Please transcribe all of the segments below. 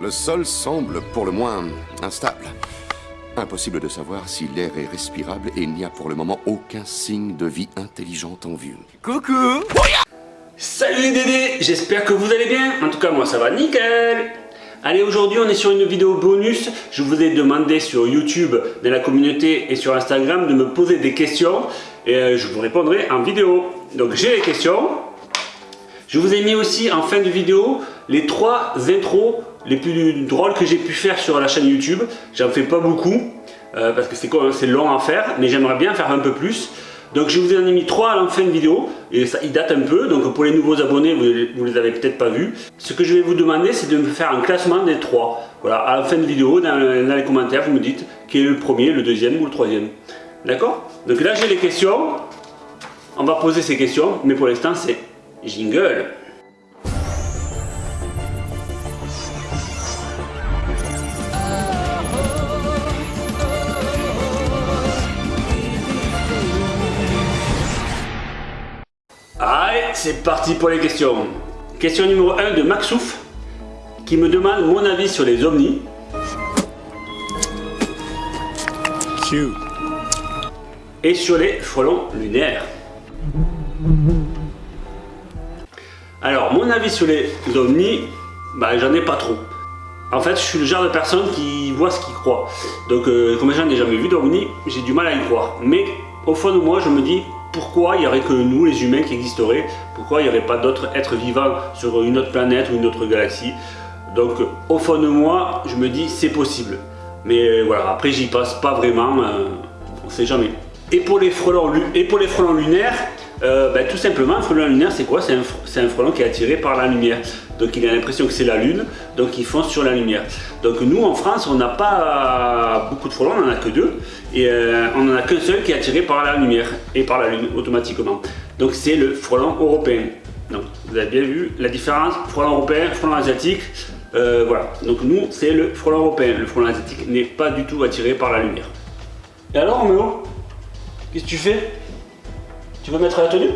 Le sol semble pour le moins instable. Impossible de savoir si l'air est respirable et il n'y a pour le moment aucun signe de vie intelligente en vue. Coucou Salut les Dédés, j'espère que vous allez bien. En tout cas, moi ça va nickel. Allez, aujourd'hui on est sur une vidéo bonus. Je vous ai demandé sur YouTube, dans la communauté et sur Instagram de me poser des questions et euh, je vous répondrai en vidéo. Donc j'ai les questions. Je vous ai mis aussi en fin de vidéo les trois intros les plus drôles que j'ai pu faire sur la chaîne YouTube. J'en fais pas beaucoup euh, parce que c'est long à faire, mais j'aimerais bien faire un peu plus. Donc je vous en ai mis trois à la fin de vidéo et ça il date un peu donc pour les nouveaux abonnés vous, les avez peut-être pas vus. Ce que je vais vous demander c'est de me faire un classement des trois. Voilà, à la fin de vidéo dans, dans les commentaires vous me dites quel est le premier, le deuxième ou le troisième. D'accord? Donc là j'ai les questions. On va poser ces questions mais pour l'instant c'est jingle. C'est parti pour les questions. Question numéro 1 de Maxouf qui me demande mon avis sur les ovnis. Et sur les frelons lunaires. Alors, mon avis sur les ovnis, bah, j'en ai pas trop. En fait, je suis le genre de personne qui voit ce qu'il croit. Donc, euh, comme j'en ai jamais vu d'ovnis, j'ai du mal à y croire. Mais au fond de moi, je me dis, pourquoi il n'y aurait que nous, les humains, qui existeraient? Pourquoi il n'y aurait pas d'autres êtres vivants sur une autre planète ou une autre galaxie? Donc, au fond de moi, je me dis, c'est possible. Mais euh, voilà, après, j'y passe pas vraiment, euh, on ne sait jamais. Et pour les frelons, lunaires, euh, ben, tout simplement, un frelon lunaire, c'est quoi? C'est un, frelon qui est attiré par la lumière. Donc il a l'impression que c'est la lune, donc il fonce sur la lumière. Donc nous, en France, on n'a pas beaucoup de frelons, on n'en a que deux. Et euh, on n'en a qu'un seul qui est attiré par la lumière et par la lune, automatiquement. Donc c'est le frelon européen. Donc vous avez bien vu la différence, frelon européen, frelon asiatique. Euh, voilà, donc nous, c'est le frelon européen. Le frelon asiatique n'est pas du tout attiré par la lumière. Et alors, Roméo Qu'est-ce que tu fais? Tu veux mettre la tenue?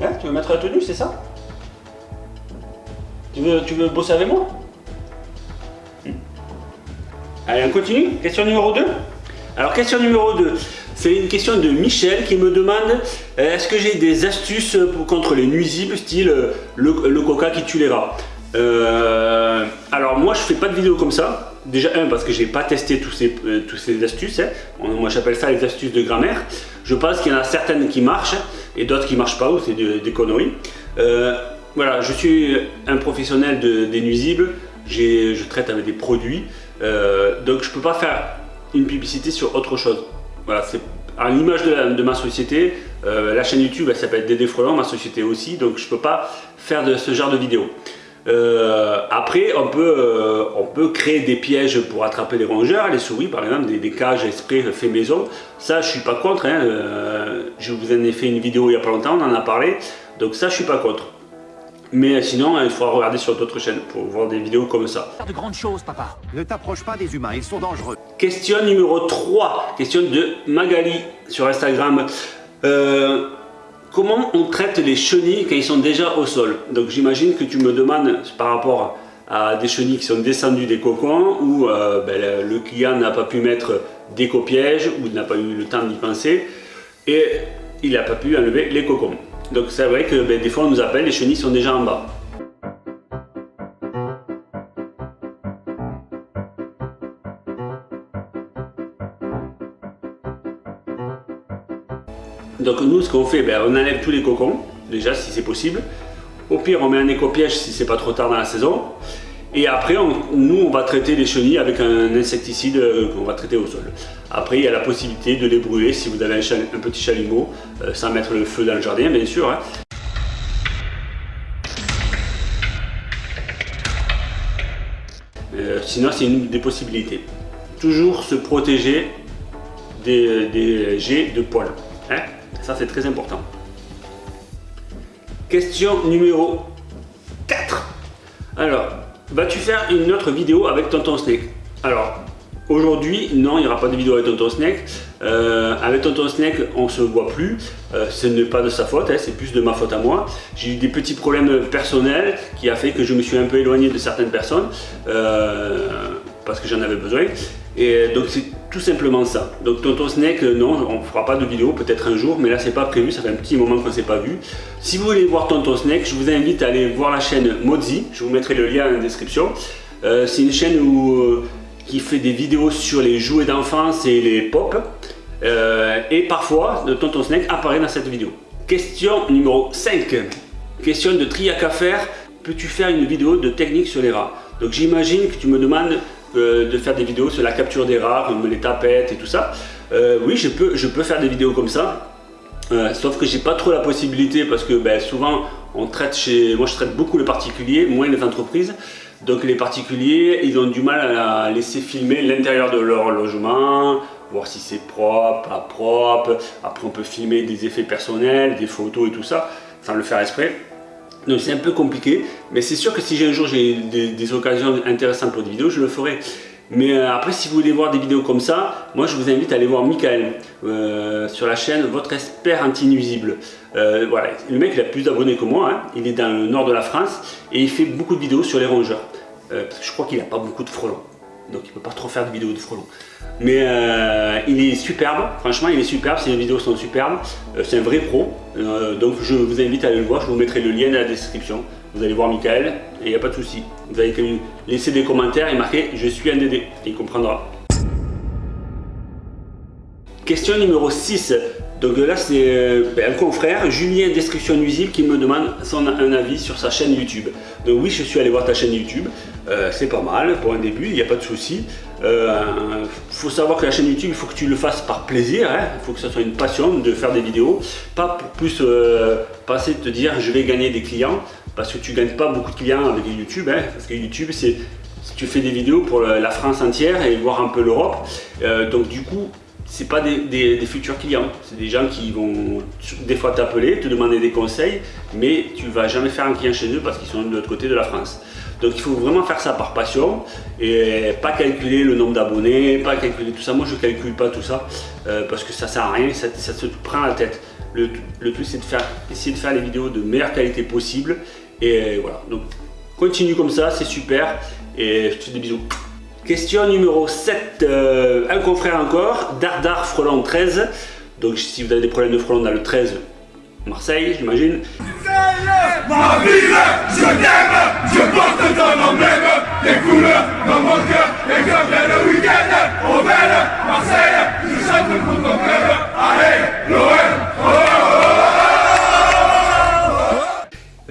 Hein? Tu veux mettre la tenue, c'est ça? Tu veux, tu veux bosser avec moi hmm. Allez, on continue. Question numéro 2. Alors, question numéro 2. C'est une question de Michel qui me demande euh, est-ce que j'ai des astuces contre les nuisibles, style euh, le, coca qui tue les rats euh, Alors, moi, je fais pas de vidéo comme ça. Déjà, un, parce que j'ai pas testé tous ces, tous ces astuces. Hein. Moi, j'appelle ça les astuces de grammaire. Je pense qu'il y en a certaines qui marchent et d'autres qui marchent pas ou c'est des conneries. Voilà, je suis un professionnel des nuisibles, je traite avec des produits, euh, donc je peux pas faire une publicité sur autre chose. Voilà, c'est à l'image de, ma société, euh, la chaîne YouTube elle s'appelle Dédé ma société aussi, donc je peux pas faire de ce genre de vidéo. Euh, après, on peut, on peut créer des pièges pour attraper les rongeurs, les souris par exemple, des, cages exprès fait maison. Ça, je suis pas contre. Hein. Je vous en ai fait une vidéo il y a pas longtemps, on en a parlé. Donc ça, je suis pas contre. Mais sinon, il faudra regarder sur d'autres chaînes pour voir des vidéos comme ça. De grandes choses, papa. Ne t'approche pas des humains, ils sont dangereux. Question numéro 3. Question de Magali sur Instagram. Euh, comment on traite les chenilles quand ils sont déjà au sol? Donc j'imagine que tu me demandes par rapport à des chenilles qui sont descendues des cocons ou euh, ben, le client n'a pas pu mettre d'éco-piège ou n'a pas eu le temps d'y penser et il n'a pas pu enlever les cocons. Donc c'est vrai que ben, des fois on nous appelle, les chenilles sont déjà en bas. Donc nous, ce qu'on fait, ben, on enlève tous les cocons, déjà si c'est possible. Au pire, on met un éco-piège si c'est pas trop tard dans la saison. Et après, nous, on va traiter les chenilles avec un insecticide euh, qu'on va traiter au sol. Après, il y a la possibilité de les brûler si vous avez un, petit chalumeau, euh, sans mettre le feu dans le jardin, bien sûr. Hein. Euh, sinon, c'est une des possibilités. Toujours se protéger des, jets de poils. Hein. Ça, c'est très important. Question numéro 4. Alors, vas-tu faire une autre vidéo avec Tonton Snake Alors, Aujourd'hui, non, il n'y aura pas de vidéo avec Tonton Snake. Euh, avec Tonton Snake, on se voit plus. Euh, ce n'est pas de sa faute, hein, c'est plus de ma faute à moi. J'ai eu des petits problèmes personnels qui a fait que je me suis un peu éloigné de certaines personnes euh, parce que j'en avais besoin. Et donc c'est tout simplement ça. Donc Tonton Snake, non, on ne fera pas de vidéo, peut-être un jour, mais là c'est pas prévu, ça fait un petit moment qu'on s'est pas vu. Si vous voulez voir Tonton Snake, je vous invite à aller voir la chaîne Mozi, je vous mettrai le lien la description. c'est une chaîne où qui fait des vidéos sur les jouets d'enfance et les pop. Euh, et parfois, Tonton Snake apparaît dans cette vidéo. Question numéro 5. Question de triac à faire. Peux-tu faire une vidéo de technique sur les rats? Donc j'imagine que tu me demandes euh, de faire des vidéos sur la capture des rats, comme les tapettes et tout ça. Euh, oui, je peux, je peux faire des vidéos comme ça. sauf que j'ai pas trop la possibilité parce que ben, souvent on traite chez moi je traite beaucoup les particuliers moins les entreprises donc les particuliers, ils ont du mal à laisser filmer l'intérieur de leur logement, voir si c'est propre, pas propre. Après on peut filmer des effets personnels, des photos et tout ça, sans le faire exprès. Donc c'est un peu compliqué, mais c'est sûr que si un jour j'ai des, occasions intéressantes pour des vidéos, je le ferai. Mais euh, après, si vous voulez voir des vidéos comme ça, moi je vous invite à aller voir Michael euh, sur la chaîne Votre Expert Anti-Nuisible. Euh, voilà, le mec il a plus d'abonnés que moi, hein. il est dans le nord de la France et il fait beaucoup de vidéos sur les rongeurs. je crois qu'il n'a pas beaucoup de frelons, donc il peut pas trop faire de vidéos de frelons. Mais il est superbe, franchement il est superbe, ses vidéos sont superbes, c'est un vrai pro. donc je vous invite à aller le voir, je vous mettrai le lien dans la description. Vous allez voir Michael et il n'y a pas de souci. Vous avez qu'à lui laisser des commentaires et marquer je suis un DD. Il comprendra. Question numéro 6. Donc là c'est euh, un confrère, Julien Description Nuisible, qui me demande son, un avis sur sa chaîne YouTube. Donc oui, je suis allé voir ta chaîne YouTube. Euh, c'est pas mal pour un début, il n'y a pas de souci. Il euh, faut savoir que la chaîne YouTube, il faut que tu le fasses par plaisir. Hein. Il faut que ça soit une passion de faire des vidéos. Pas pour plus passer de te dire je vais gagner des clients parce que tu gagnes pas beaucoup de clients avec YouTube, hein, parce que YouTube c'est tu fais des vidéos pour la France entière et voir un peu l'Europe, donc du coup c'est pas des, futurs clients, c'est des gens qui vont des fois t'appeler, te demander des conseils, mais tu vas jamais faire un client chez eux parce qu'ils sont de l'autre côté de la France. Donc il faut vraiment faire ça par passion et pas calculer le nombre d'abonnés, pas calculer tout ça. Moi je calcule pas tout ça euh, parce que ça sert à rien, ça, ça se prend la tête. Le, tout c'est de faire, essayer de faire les vidéos de meilleure qualité possible et voilà, donc continue comme ça, c'est super. Et je te fais des bisous. Question numéro 7, euh, un confrère encore, Dardar Frelon 13. Donc si vous avez des problèmes de frelon dans le 13, Marseille, j'imagine. Ma ville, je t'aime, je porte ton emblème, des couleurs dans mon cœur, et comme le week-end, au bel Marseille, je chante pour ton club, allez, l'OM,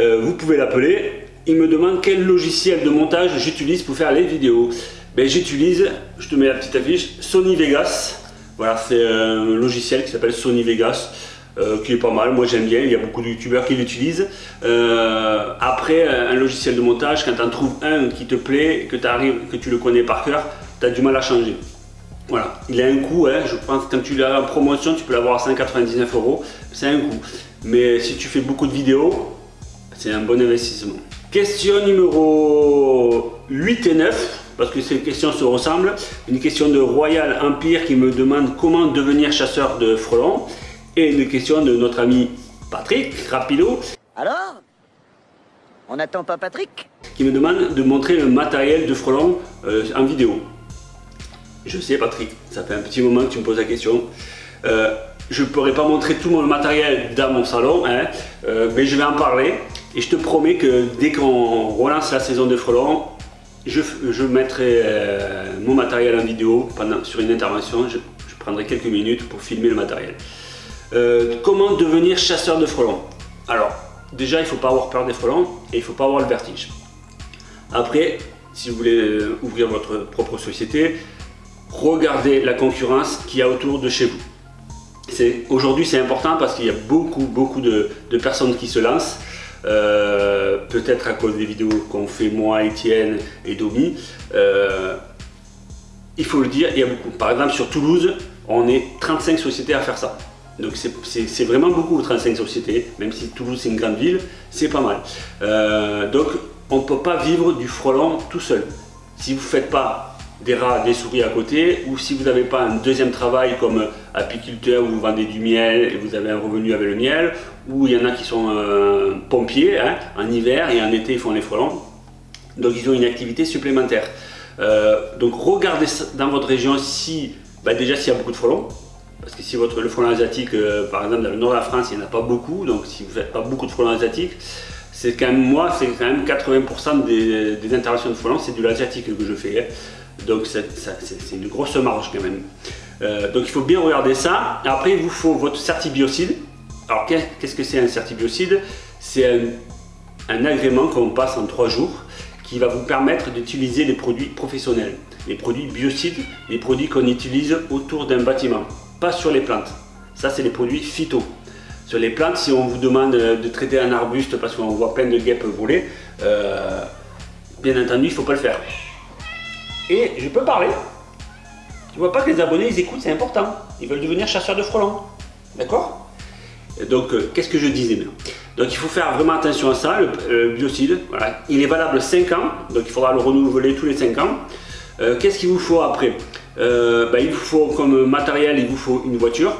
Euh, vous pouvez l'appeler. Il me demande quel logiciel de montage j'utilise pour faire les vidéos. Ben, j'utilise, je te mets la petite affiche, Sony Vegas. Voilà, c'est un logiciel qui s'appelle Sony Vegas. Euh, qui est pas mal, moi j'aime bien, il y a beaucoup de youtubeurs qui l'utilisent. Euh, après, un logiciel de montage, quand tu en trouves un qui te plaît, que, arrives, que tu le connais par cœur, tu as du mal à changer. Voilà, il a un coût, hein, je pense que quand tu l'as en promotion, tu peux l'avoir à 199 euros, c'est un coût. Mais si tu fais beaucoup de vidéos, c'est un bon investissement. Question numéro 8 et 9, parce que ces questions se ressemblent. Une question de Royal Empire qui me demande comment devenir chasseur de frelons. Et une question de notre ami Patrick Rapido. Alors On n'attend pas Patrick? Qui me demande de montrer le matériel de frelons euh, en vidéo. Je sais Patrick, ça fait un petit moment que tu me poses la question. Euh, je ne pourrais pas montrer tout mon matériel dans mon salon, hein, euh, mais je vais en parler. Et je te promets que dès qu'on relance la saison de frelons, je, mettrai euh, mon matériel en vidéo pendant, sur une intervention. Je, prendrai quelques minutes pour filmer le matériel. Euh, comment devenir chasseur de frelons Alors, déjà, il ne faut pas avoir peur des frelons et il ne faut pas avoir le vertige. Après, si vous voulez ouvrir votre propre société, regardez la concurrence qu'il y a autour de chez vous. Aujourd'hui c'est important parce qu'il y a beaucoup beaucoup de, personnes qui se lancent. Euh, peut-être à cause des vidéos qu'on fait moi, Étienne et Domi. Euh, il faut le dire, il y a beaucoup. Par exemple sur Toulouse, on est 35 sociétés à faire ça. Donc c'est vraiment beaucoup 35 sociétés, même si Toulouse c'est une grande ville, c'est pas mal. Euh, donc on ne peut pas vivre du frelon tout seul. Si vous ne faites pas des rats, des souris à côté, ou si vous n'avez pas un deuxième travail comme apiculteur où vous vendez du miel et vous avez un revenu avec le miel, ou il y en a qui sont euh, pompiers hein, en hiver et en été ils font les frelons, donc ils ont une activité supplémentaire. Euh, donc regardez dans votre région si, bah, déjà s'il y a beaucoup de frelons, parce que si votre, le frelon asiatique, euh, par exemple dans le nord de la France, il n'y en a pas beaucoup, donc si vous faites pas beaucoup de frelons asiatiques, c'est quand même moi, c'est quand même 80% des, interventions de frelons, c'est du asiatique que je fais. Hein. Donc c'est une grosse marge quand même. Euh, donc il faut bien regarder ça. Après il vous faut votre certibiocide. Alors qu'est-ce que c'est un certibiocide? C'est un, agrément qu'on passe en trois jours qui va vous permettre d'utiliser les produits professionnels. Les produits biocides, les produits qu'on utilise autour d'un bâtiment, pas sur les plantes. Ça c'est les produits phyto. Sur les plantes, si on vous demande de traiter un arbuste parce qu'on voit plein de guêpes voler, euh, bien entendu il ne faut pas le faire. Et je peux parler. Tu vois pas que les abonnés, ils écoutent, c'est important. Ils veulent devenir chasseurs de frelons. D'accord? Donc, euh, qu'est-ce que je disais Donc, il faut faire vraiment attention à ça, le, biocide. Voilà. Il est valable 5 ans, donc il faudra le renouveler tous les 5 ans. Euh, qu'est-ce qu'il vous faut après? Euh, ben, Il vous faut comme matériel, il vous faut une voiture.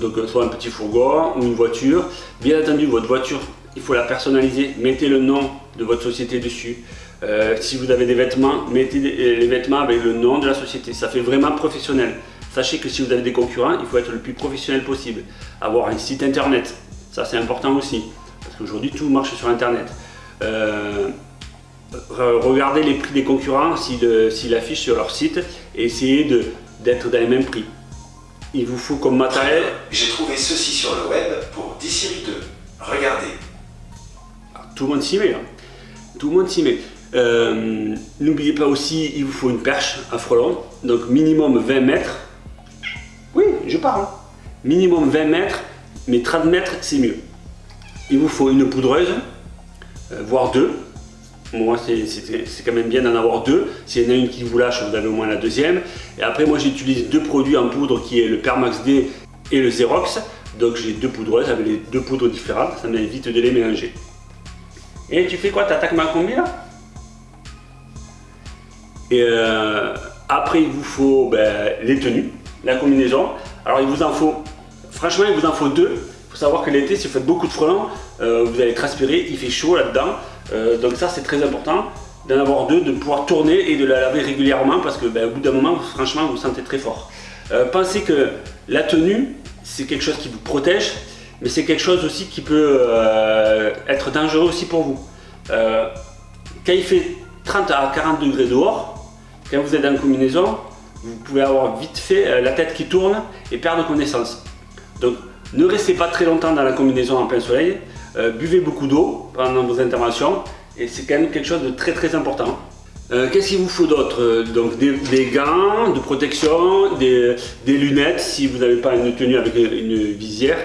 donc, soit un petit fourgon ou une voiture. Bien entendu, votre voiture, il faut la personnaliser. Mettez le nom de votre société dessus. Euh, si vous avez des vêtements, mettez euh, les vêtements avec le nom de la société. Ça fait vraiment professionnel. Sachez que si vous avez des concurrents, il faut être le plus professionnel possible. Avoir un site internet, ça c'est important aussi. Parce qu'aujourd'hui tout marche sur internet. Euh, regardez les prix des concurrents s'ils affichent sur leur site et essayez d'être dans les mêmes prix. Il vous faut comme matériel... J'ai trouvé ceci sur le web pour 10 séries 2. Regardez. Tout le monde s'y met. Hein. Tout le monde s'y met. Euh, n'oubliez pas aussi, il vous faut une perche à frelon, donc minimum 20 mètres. Oui, je parle. Minimum 20 mètres, mais 30 mètres, c'est mieux. Il vous faut une poudreuse, euh, voire deux. Moi, c'est quand même bien d'en avoir deux. S'il y en a une qui vous lâche, vous avez au moins la deuxième. Et après, moi, j'utilise deux produits en poudre qui est le Permax D et le Xerox. Donc, j'ai deux poudreuses avec les deux poudres différentes. Ça m'évite de les mélanger. Et tu fais quoi? T'attaques ma combi là? Et euh, après, il vous faut ben, les tenues, la combinaison. Alors, il vous en faut, franchement, il vous en faut deux. Il faut savoir que l'été, si vous faites beaucoup de frelons, euh, vous allez transpirer, il fait chaud là-dedans. Euh, donc ça, c'est très important d'en avoir deux, de pouvoir tourner et de la laver régulièrement parce que ben, au bout d'un moment, franchement, vous vous sentez très fort. pensez que la tenue, c'est quelque chose qui vous protège, mais c'est quelque chose aussi qui peut être dangereux aussi pour vous. quand il fait 30 à 40 degrés dehors, quand vous êtes en combinaison, vous pouvez avoir vite fait euh, la tête qui tourne et perdre connaissance. Donc ne restez pas très longtemps dans la combinaison en plein soleil, euh, buvez beaucoup d'eau pendant vos interventions et c'est quand même quelque chose de très très important. Euh, qu'est-ce qu'il vous faut d'autre? Donc des, gants de protection, des, lunettes si vous n'avez pas une tenue avec une, visière.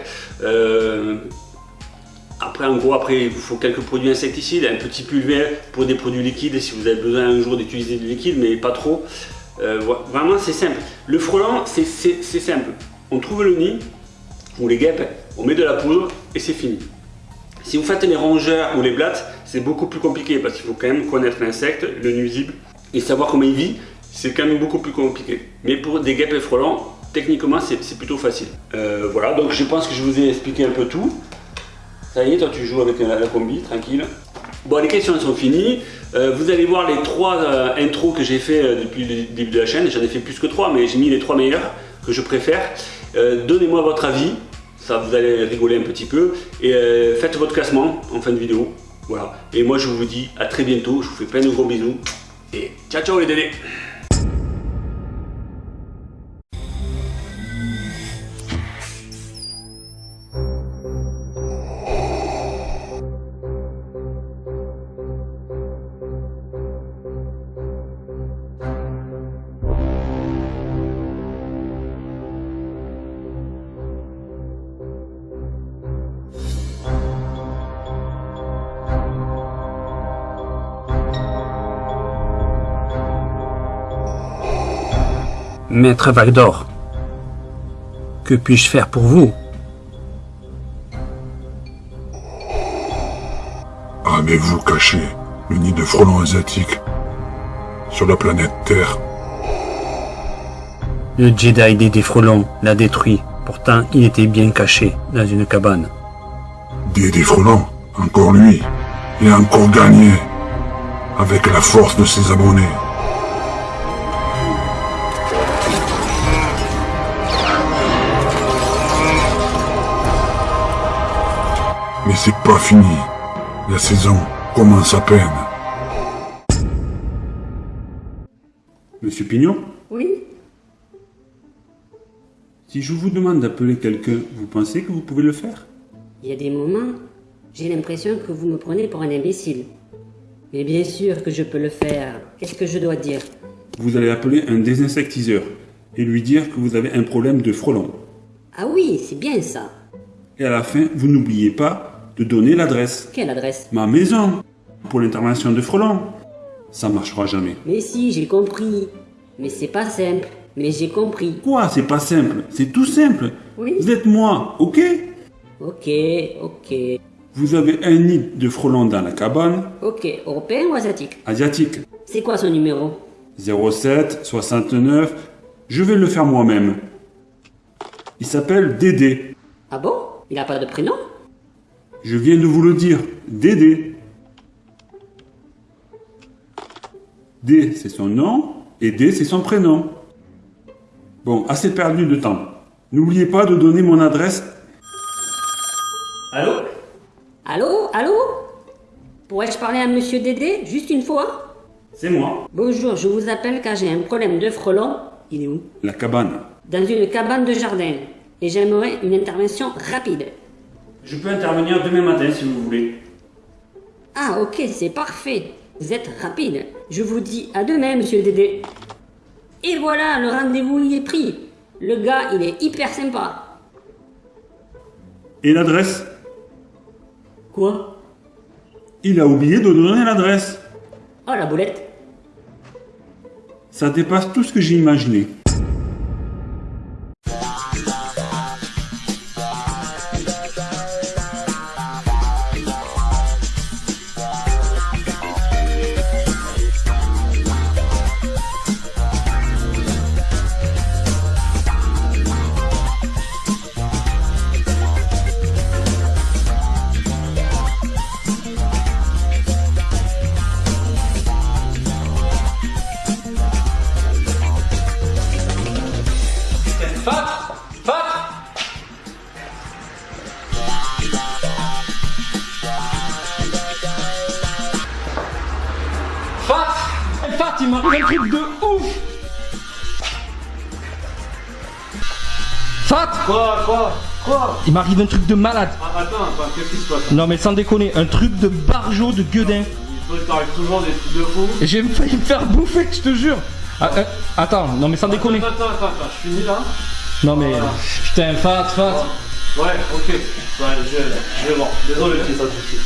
Après en gros, après il vous faut quelques produits insecticides, un petit pulver pour des produits liquides si vous avez besoin un jour d'utiliser du liquide, mais pas trop. Euh, vraiment c'est simple. Le frelon c'est simple. On trouve le nid ou les guêpes, on met de la poudre et c'est fini. Si vous faites les rongeurs ou les blattes, c'est beaucoup plus compliqué parce qu'il faut quand même connaître l'insecte, le nuisible et savoir comment il vit. C'est quand même beaucoup plus compliqué. Mais pour des guêpes et frelons, techniquement c'est plutôt facile. Euh, voilà, donc je pense que je vous ai expliqué un peu tout. Ça y est, toi tu joues avec la, combi, tranquille. Bon, les questions sont finies. Euh, vous allez voir les trois euh, intros que j'ai fait euh, depuis le début de la chaîne. J'en ai fait plus que trois, mais j'ai mis les trois meilleurs que je préfère. Donnez-moi votre avis, ça vous allez rigoler un petit peu. Et faites votre classement en fin de vidéo. Voilà. Et moi je vous dis à très bientôt. Je vous fais plein de gros bisous. Et ciao ciao les dédés Maître Valdor, que puis-je faire pour vous? Avez-vous caché le nid de frelons asiatiques sur la planète Terre? Le Jedi Dédé Frelon l'a détruit. Pourtant, il était bien caché dans une cabane. Dédé Frelon, encore lui, et encore gagné, avec la force de ses abonnés. Mais c'est pas fini. La saison commence à peine. Monsieur Pignon Oui Si je vous demande d'appeler quelqu'un, vous pensez que vous pouvez le faire? Il y a des moments, j'ai l'impression que vous me prenez pour un imbécile. Mais bien sûr que je peux le faire. Qu'est-ce que je dois dire? Vous allez appeler un désinsectiseur et lui dire que vous avez un problème de frelon. Ah oui, c'est bien ça. Et à la fin, vous n'oubliez pas de donner l'adresse. Quelle adresse? Ma maison pour l'intervention de frelon. Ça marchera jamais. Mais si, j'ai compris. Mais c'est pas simple. Mais j'ai compris. Quoi C'est pas simple? C'est tout simple. Oui. Vous êtes moi, ok? Ok, ok. Vous avez un nid de frelons dans la cabane, Ok, européen ou asiatique? Asiatique. C'est quoi son numéro? 07 69. Je vais le faire moi-même. Il s'appelle Dédé. Ah bon? Il a pas de prénom? Je viens de vous le dire. Dédé. D, c'est son nom, et D, c'est son prénom. Bon, assez perdu de temps. N'oubliez pas de donner mon adresse. Allô? Allô? Allô? Pourrais-je parler à monsieur Dédé? Juste une fois? C'est moi. Bonjour, je vous appelle car j'ai un problème de frelon. Il est où? La cabane. Dans une cabane de jardin. Et j'aimerais une intervention rapide. Je peux intervenir demain matin si vous voulez. Ah ok, c'est parfait. Vous êtes rapide. Je vous dis à demain, monsieur Dédé. Et voilà, le rendez-vous il est pris. Le gars, il est hyper sympa. Et l'adresse? Quoi? Il a oublié de donner l'adresse. Oh la boulette. Ça dépasse tout ce que j'ai imaginé. Fat, il m'arrive un truc de ouf Fat Quoi Quoi Quoi? Il m'arrive un truc de malade. Ah, Attends, attends, qu'est-ce qui se passe? Non mais sans déconner, un truc de barjot de gueudin. Il t'arrive toujours des trucs de fou. J'ai failli me faire bouffer, je te jure. Ah, euh, attends, non mais sans déconner. Attends, attends, attends, je finis là Non mais putain, Fat, Fat. Ouais, ok. Ouais, je, je vais voir. Désolé, ça tout de suite.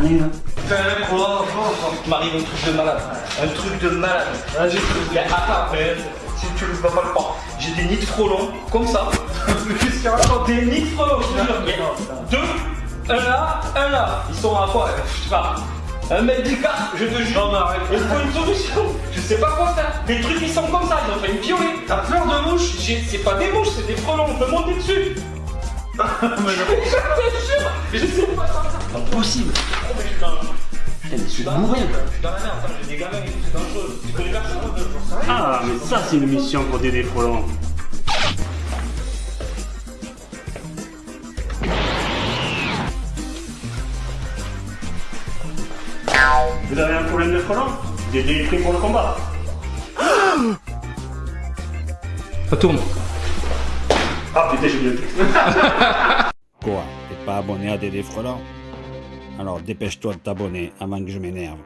A branlé là quoi, quoi, quoi. Il m'arrive un truc de malade. Un truc de malade. Vas-y, Mais attends, mais si tu ne vas pas le croire, j'ai des nids de frelons, comme ça. Qu'est-ce qu'il y a Attends, des nids de frelons, je te jure. A deux, un là, un là. Ils sont à quoi euh, Je sais pas. Un mètre d'écart, je te jure. Non, mais arrête. Il faut une solution. Je sais pas quoi faire. Les trucs, ils sont comme ça, ils ont failli me violer. T'as peur de mouches J'ai- C'est pas des mouches, c'est des frelons, on peut monter dessus. Mais. Je te jure, je sais pas ça. Impossible. Oh, mais je suis dans... Putain, mais je suis dans merde. Je suis dans la merde, j'ai des gamins et tout, c'est dangereux. Tu connais personne. Ah, mais ça c'est une mission pour Dédé Frelon. Vous avez un problème de frelon Dédé est pris pour le combat. Ça tourne. Quoi T'es pas abonné à Dédé Frelant Alors dépêche-toi de t'abonner avant que je m'énerve.